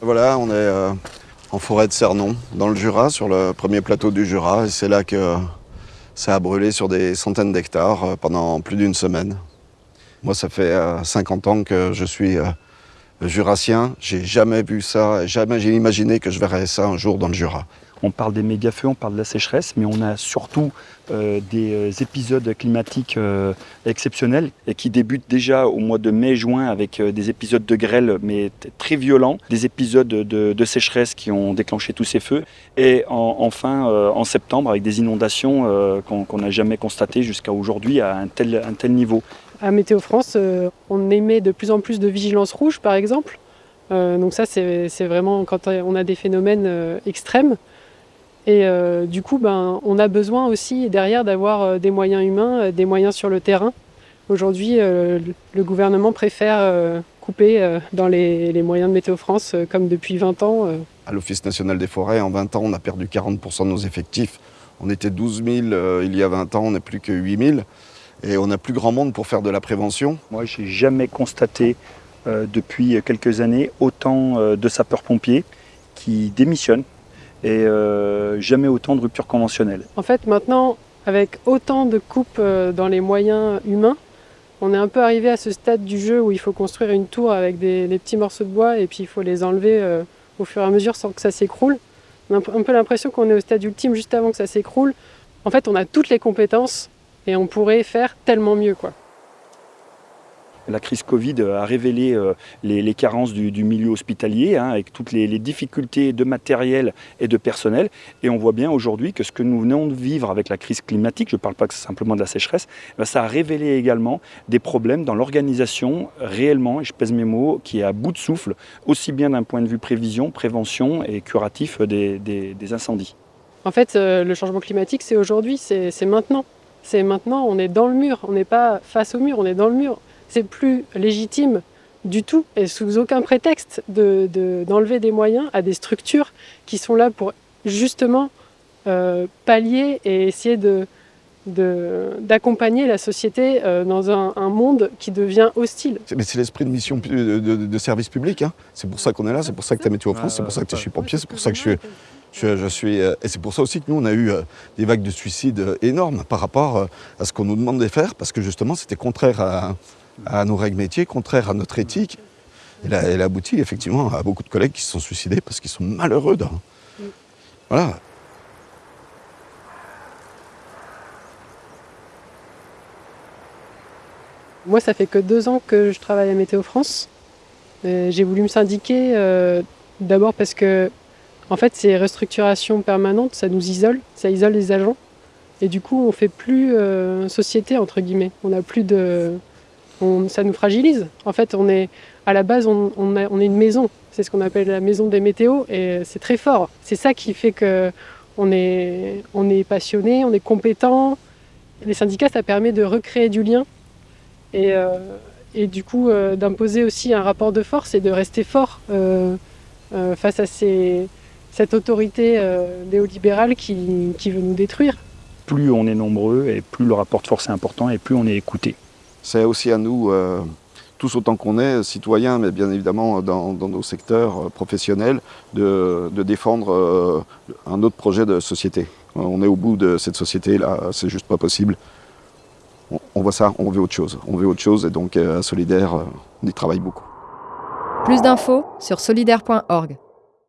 Voilà, on est euh, en forêt de Cernon, dans le Jura, sur le premier plateau du Jura. Et c'est là que ça a brûlé sur des centaines d'hectares euh, pendant plus d'une semaine. Moi, ça fait 50 ans que je suis jurassien. J'ai jamais vu ça, jamais j'ai imaginé que je verrais ça un jour dans le Jura. On parle des méga-feux, on parle de la sécheresse, mais on a surtout euh, des euh, épisodes climatiques euh, exceptionnels et qui débutent déjà au mois de mai-juin avec des épisodes de grêle, mais très violents, des épisodes de, sécheresse qui ont déclenché tous ces feux, et enfin en septembre avec des inondations qu'on n'a jamais constatées jusqu'à aujourd'hui à un tel, un tel niveau. À Météo France, on émet de plus en plus de vigilance rouge, par exemple. donc ça, c'est vraiment quand on a des phénomènes extrêmes. Et euh, du coup, ben, on a besoin aussi derrière d'avoir euh, des moyens humains, euh, des moyens sur le terrain. Aujourd'hui, le gouvernement préfère couper dans les, moyens de Météo France, comme depuis 20 ans. À l'Office national des forêts, en 20 ans, on a perdu 40% de nos effectifs. On était 12 000 il y a 20 ans, on n'est plus que 8 000. Et on n'a plus grand monde pour faire de la prévention. Moi, je n'ai jamais constaté depuis quelques années autant de sapeurs-pompiers qui démissionnent et euh, jamais autant de ruptures conventionnelles. En fait, maintenant, avec autant de coupes euh, dans les moyens humains, on est un peu arrivé à ce stade du jeu où il faut construire une tour avec des, petits morceaux de bois et puis il faut les enlever euh, au fur et à mesure sans que ça s'écroule. On a un peu l'impression qu'on est au stade ultime juste avant que ça s'écroule. En fait, on a toutes les compétences et on pourrait faire tellement mieux. quoi. La crise Covid a révélé euh, les, carences du, milieu hospitalier, hein, avec toutes les, difficultés de matériel et de personnel. Et on voit bien aujourd'hui que ce que nous venons de vivre avec la crise climatique, je ne parle pas simplement de la sécheresse, ben, ça a révélé également des problèmes dans l'organisation réellement, et je pèse mes mots, qui est à bout de souffle, aussi bien d'un point de vue prévision, prévention et curatif des, incendies. En fait, euh, le changement climatique, c'est aujourd'hui, c'est maintenant. C'est maintenant, on est dans le mur, on n'est pas face au mur, on est dans le mur c'est plus légitime du tout et sous aucun prétexte d'enlever des moyens à des structures qui sont là pour justement euh, pallier et essayer de d'accompagner la société euh, dans un, monde qui devient hostile. C'est l'esprit de mission de, service public. Hein. C'est pour ça qu'on est là, c'est pour ça que tu as Météo France, c'est pour ça que je suis pompier, c'est pour ça que je suis... Je, suis, euh, et c'est pour ça aussi que nous, on a eu des vagues de suicides énormes par rapport à ce qu'on nous demande de faire, parce que justement, c'était contraire à, nos règles métiers, contraires à notre éthique. Elle a, abouti effectivement à beaucoup de collègues qui se sont suicidés parce qu'ils sont malheureux. Voilà. Moi, ça fait que deux ans que je travaille à Météo France. J'ai voulu me syndiquer euh, d'abord parce que, en fait, ces restructurations permanentes, ça nous isole, ça isole les agents. Et du coup, on fait plus euh, société, entre guillemets. On n'a plus de, ça nous fragilise. En fait, on est, à la base, on, on, est une maison. C'est ce qu'on appelle la maison des météos et c'est très fort. C'est ça qui fait qu'on est, on est passionné, on est compétent. Les syndicats, ça permet de recréer du lien et, euh, et du coup euh, d'imposer aussi un rapport de force et de rester fort face à ces, cette autorité néolibérale qui, qui veut nous détruire. Plus on est nombreux et plus le rapport de force est important et plus on est écouté. C'est aussi à nous, euh, tous autant qu'on est, citoyens, mais bien évidemment dans, nos secteurs euh, professionnels, de, défendre euh, un autre projet de société. On est au bout de cette société-là, c'est juste pas possible. On, voit ça, on veut autre chose. On veut autre chose et donc à Solidaire, on y travaille beaucoup. Plus d'infos sur solidaire.org.